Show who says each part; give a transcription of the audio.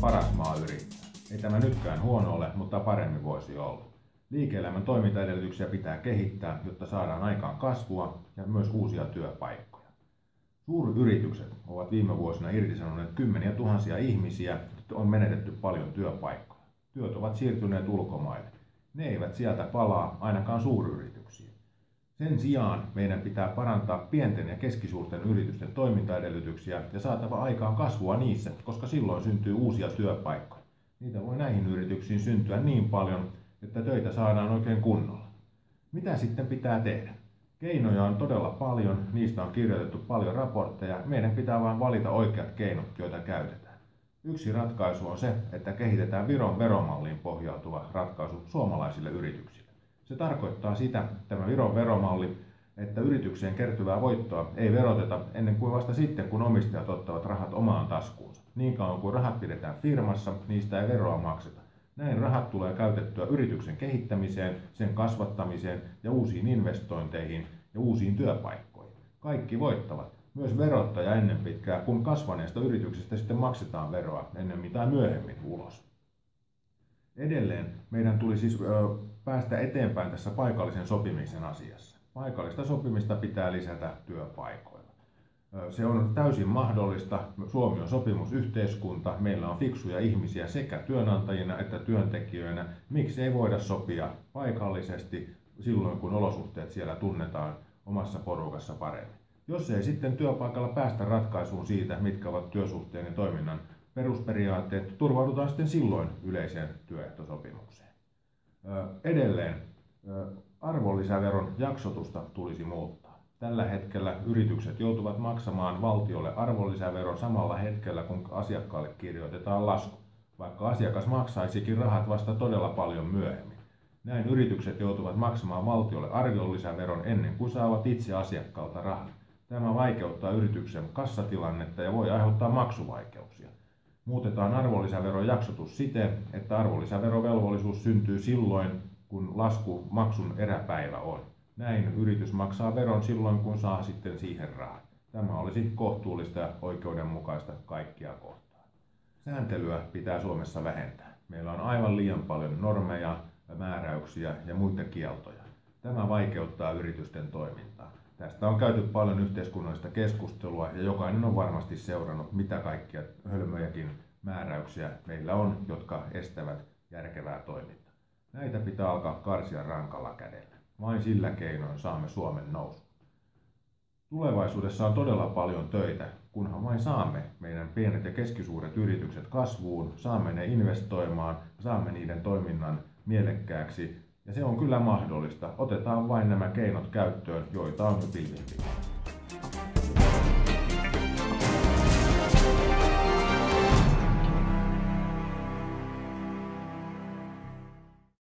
Speaker 1: paras maa yrittää. Ei tämä nytkään huono ole, mutta paremmin voisi olla. Liike-elämän toimintaedellytyksiä pitää kehittää, jotta saadaan aikaan kasvua ja myös uusia työpaikkoja. Suuryritykset ovat viime vuosina irtisanoneet kymmeniä tuhansia ihmisiä, on menetetty paljon työpaikkoja. Työt ovat siirtyneet ulkomaille. Ne eivät sieltä palaa ainakaan suuryrityksiin. Sen sijaan meidän pitää parantaa pienten ja keskisuurten yritysten toimintaedellytyksiä ja saatava aikaan kasvua niissä, koska silloin syntyy uusia työpaikkoja. Niitä voi näihin yrityksiin syntyä niin paljon, että töitä saadaan oikein kunnolla. Mitä sitten pitää tehdä? Keinoja on todella paljon, niistä on kirjoitettu paljon raportteja, meidän pitää vain valita oikeat keinot, joita käytetään. Yksi ratkaisu on se, että kehitetään Viron veromalliin pohjautuva ratkaisu suomalaisille yrityksille. Se tarkoittaa sitä, tämä Viron veromalli, että yritykseen kertyvää voittoa ei veroteta ennen kuin vasta sitten, kun omistajat ottavat rahat omaan taskuunsa. Niin kauan kuin rahat pidetään firmassa, niistä ei veroa makseta. Näin rahat tulee käytettyä yrityksen kehittämiseen, sen kasvattamiseen ja uusiin investointeihin ja uusiin työpaikkoihin. Kaikki voittavat. Myös verottaja ennen pitkää, kun kasvaneesta yrityksestä sitten maksetaan veroa ennen tai myöhemmin ulos. Edelleen meidän tuli siis päästä eteenpäin tässä paikallisen sopimisen asiassa. Paikallista sopimista pitää lisätä työpaikoilla. Se on täysin mahdollista. Suomi on sopimusyhteiskunta. Meillä on fiksuja ihmisiä sekä työnantajina että työntekijöinä. Miksi ei voida sopia paikallisesti silloin, kun olosuhteet siellä tunnetaan omassa porukassa paremmin? Jos ei sitten työpaikalla päästä ratkaisuun siitä, mitkä ovat työsuhteen ja toiminnan perusperiaatteet, turvaudutaan sitten silloin yleiseen työehtosopimukseen. Edelleen arvonlisäveron jaksotusta tulisi muuttaa. Tällä hetkellä yritykset joutuvat maksamaan valtiolle arvonlisäveron samalla hetkellä, kun asiakkaalle kirjoitetaan lasku, vaikka asiakas maksaisikin rahat vasta todella paljon myöhemmin. Näin yritykset joutuvat maksamaan valtiolle arvonlisäveron ennen kuin saavat itse asiakkaalta rahat. Tämä vaikeuttaa yrityksen kassatilannetta ja voi aiheuttaa maksuvaikeuksia. Muutetaan arvonlisäveron jaksotus siten, että arvonlisäverovelvollisuus syntyy silloin, kun lasku maksun eräpäivä on. Näin yritys maksaa veron silloin, kun saa sitten siihen rahat. Tämä olisi kohtuullista ja oikeudenmukaista kaikkia kohtaan. Sääntelyä pitää Suomessa vähentää. Meillä on aivan liian paljon normeja, määräyksiä ja muita kieltoja. Tämä vaikeuttaa yritysten toimintaa. Tästä on käyty paljon yhteiskunnallista keskustelua ja jokainen on varmasti seurannut, mitä kaikkia hölmöjäkin määräyksiä meillä on, jotka estävät järkevää toimintaa. Näitä pitää alkaa karsia rankalla kädellä. Vain sillä keinoin saamme Suomen nousu. Tulevaisuudessa on todella paljon töitä, kunhan vain saamme meidän pienet ja keskisuuret yritykset kasvuun, saamme ne investoimaan, saamme niiden toiminnan mielekkääksi ja se on kyllä mahdollista. Otetaan vain nämä keinot käyttöön, joita on jo pilvin